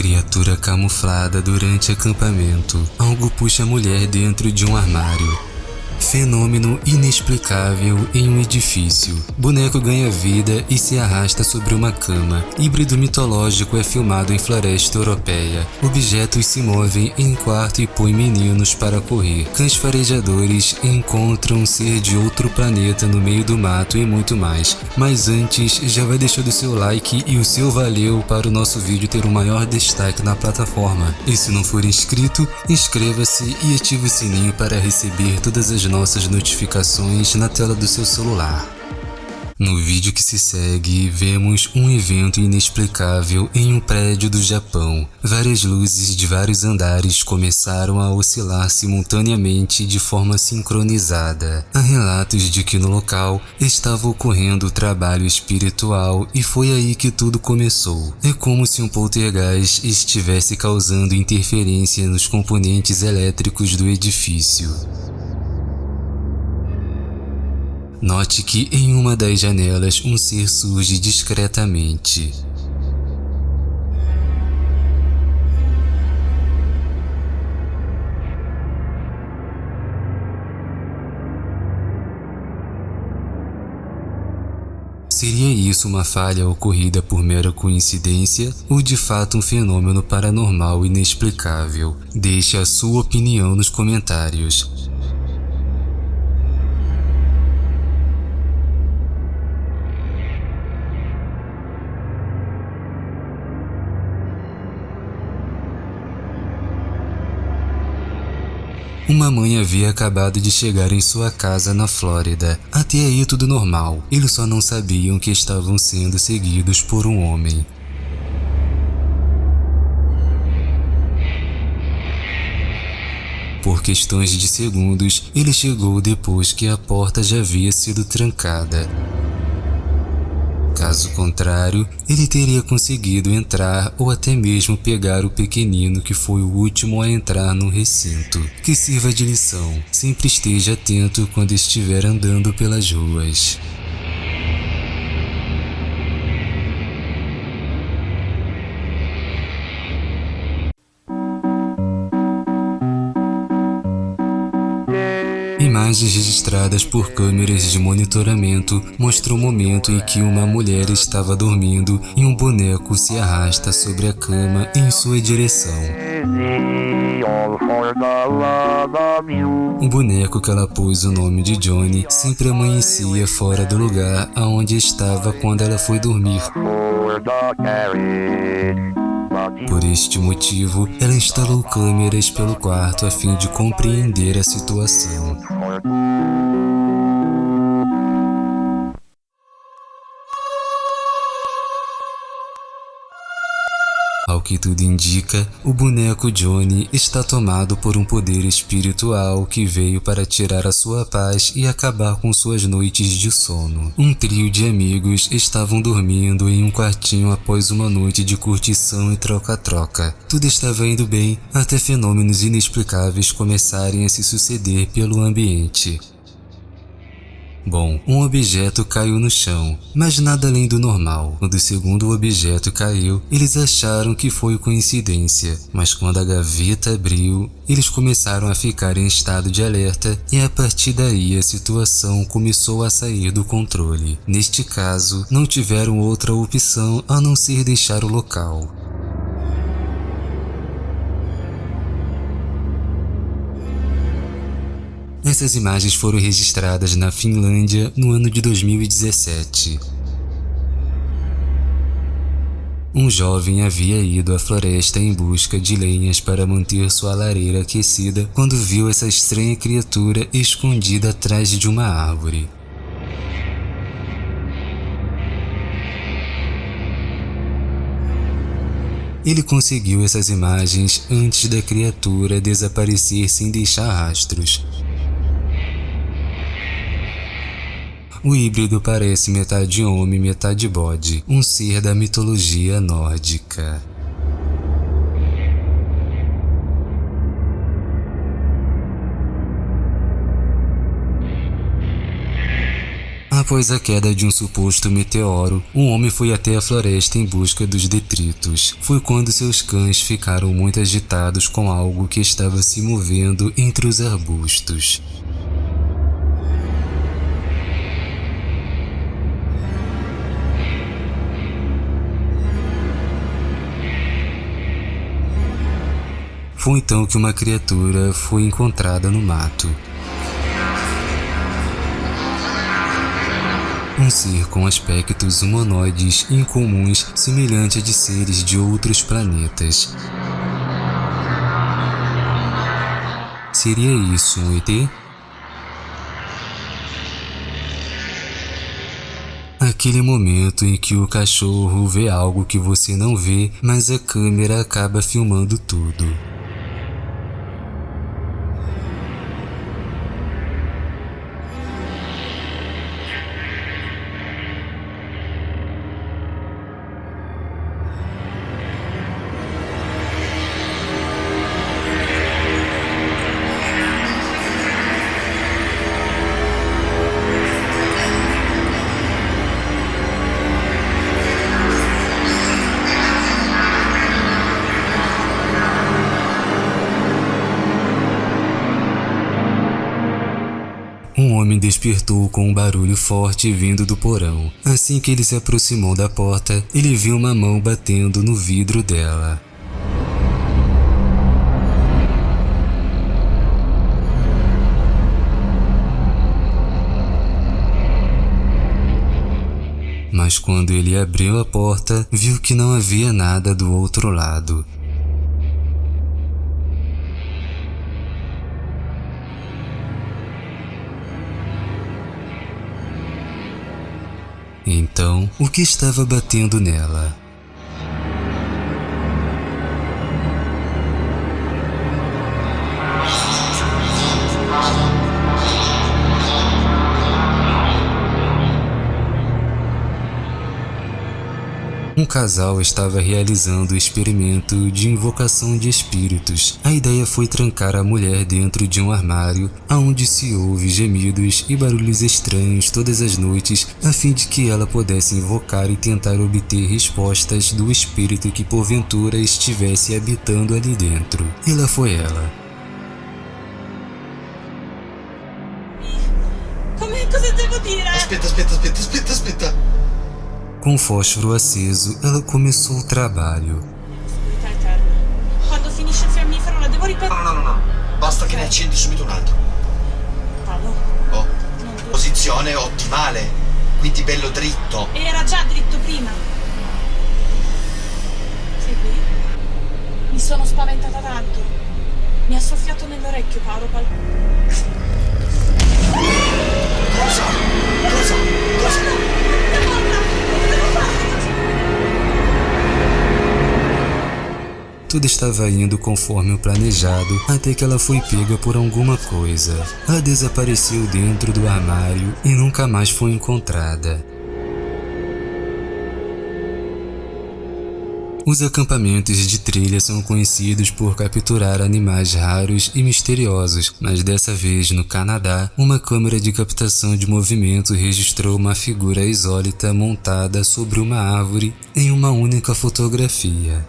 Criatura camuflada durante acampamento. Algo puxa a mulher dentro de um armário. Fenômeno inexplicável em um edifício. Boneco ganha vida e se arrasta sobre uma cama. Híbrido mitológico é filmado em floresta europeia. Objetos se movem em quarto e põem meninos para correr. Cães farejadores encontram um ser de outro planeta no meio do mato e muito mais. Mas antes, já vai deixando o seu like e o seu valeu para o nosso vídeo ter um maior destaque na plataforma. E se não for inscrito, inscreva-se e ative o sininho para receber todas as nossas notificações na tela do seu celular. No vídeo que se segue, vemos um evento inexplicável em um prédio do Japão. Várias luzes de vários andares começaram a oscilar simultaneamente de forma sincronizada. Há relatos de que no local estava ocorrendo trabalho espiritual e foi aí que tudo começou. É como se um poltergeist estivesse causando interferência nos componentes elétricos do edifício. Note que em uma das janelas um ser surge discretamente. Seria isso uma falha ocorrida por mera coincidência ou de fato um fenômeno paranormal inexplicável? Deixe a sua opinião nos comentários. Uma mãe havia acabado de chegar em sua casa na Flórida. Até aí tudo normal. Eles só não sabiam que estavam sendo seguidos por um homem. Por questões de segundos, ele chegou depois que a porta já havia sido trancada. Caso contrário, ele teria conseguido entrar ou até mesmo pegar o pequenino que foi o último a entrar no recinto. Que sirva de lição, sempre esteja atento quando estiver andando pelas ruas. Imagens registradas por câmeras de monitoramento mostram o momento em que uma mulher estava dormindo e um boneco se arrasta sobre a cama em sua direção. O boneco que ela pôs o nome de Johnny sempre amanhecia fora do lugar aonde estava quando ela foi dormir. Por este motivo, ela instalou câmeras pelo quarto a fim de compreender a situação. Música Ao que tudo indica, o boneco Johnny está tomado por um poder espiritual que veio para tirar a sua paz e acabar com suas noites de sono. Um trio de amigos estavam dormindo em um quartinho após uma noite de curtição e troca-troca. Tudo estava indo bem até fenômenos inexplicáveis começarem a se suceder pelo ambiente. Bom, um objeto caiu no chão, mas nada além do normal. Quando o segundo objeto caiu, eles acharam que foi coincidência, mas quando a gaveta abriu, eles começaram a ficar em estado de alerta e a partir daí a situação começou a sair do controle. Neste caso, não tiveram outra opção a não ser deixar o local. Essas imagens foram registradas na Finlândia no ano de 2017. Um jovem havia ido à floresta em busca de lenhas para manter sua lareira aquecida quando viu essa estranha criatura escondida atrás de uma árvore. Ele conseguiu essas imagens antes da criatura desaparecer sem deixar rastros. O híbrido parece metade homem metade bode, um ser da mitologia nórdica. Após a queda de um suposto meteoro, um homem foi até a floresta em busca dos detritos. Foi quando seus cães ficaram muito agitados com algo que estava se movendo entre os arbustos. Foi então que uma criatura foi encontrada no mato. Um ser com aspectos humanoides incomuns, semelhante a de seres de outros planetas. Seria isso um ET? Aquele momento em que o cachorro vê algo que você não vê, mas a câmera acaba filmando tudo. Despertou com um barulho forte vindo do porão. Assim que ele se aproximou da porta, ele viu uma mão batendo no vidro dela. Mas quando ele abriu a porta, viu que não havia nada do outro lado. Então, o que estava batendo nela? Casal estava realizando o experimento de invocação de espíritos. A ideia foi trancar a mulher dentro de um armário, aonde se ouve gemidos e barulhos estranhos todas as noites, a fim de que ela pudesse invocar e tentar obter respostas do espírito que porventura estivesse habitando ali dentro. E lá foi ela. Come cosa devo dire? Aspetta, aspetta, aspetta, aspetta, aspetta. Com o fósforo aceso, ela começou o trabalho. Quando finisce il fiammifero la devo No, ripetere. no, no, no. Basta che ne accendi subito un altro. Paolo, Oh. Posizione ottimale. Quindi bello dritto. Era già dritto prima. Sei qui? Mi sono spaventata tanto. Mi ha soffiato nell'orecchio Paolo. Cosa? Cosa? Cosa? Tudo estava indo conforme o planejado até que ela foi pega por alguma coisa. Ela desapareceu dentro do armário e nunca mais foi encontrada. Os acampamentos de trilha são conhecidos por capturar animais raros e misteriosos, mas dessa vez no Canadá, uma câmera de captação de movimento registrou uma figura exólita montada sobre uma árvore em uma única fotografia.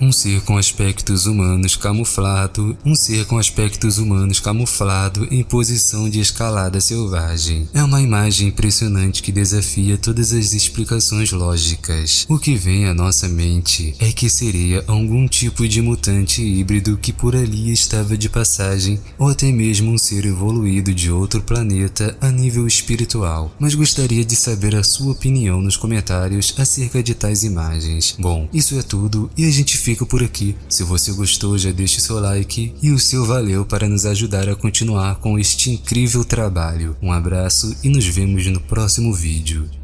Um ser com aspectos humanos camuflado, um ser com aspectos humanos camuflado em posição de escalada selvagem. É uma imagem impressionante que desafia todas as explicações lógicas. O que vem à nossa mente é que seria algum tipo de mutante híbrido que por ali estava de passagem, ou até mesmo um ser evoluído de outro planeta a nível espiritual. Mas gostaria de saber a sua opinião nos comentários acerca de tais imagens. Bom, isso é tudo e a gente fica por aqui. Se você gostou, já deixe seu like e o seu valeu para nos ajudar a continuar com este incrível trabalho. Um abraço e nos vemos no próximo vídeo.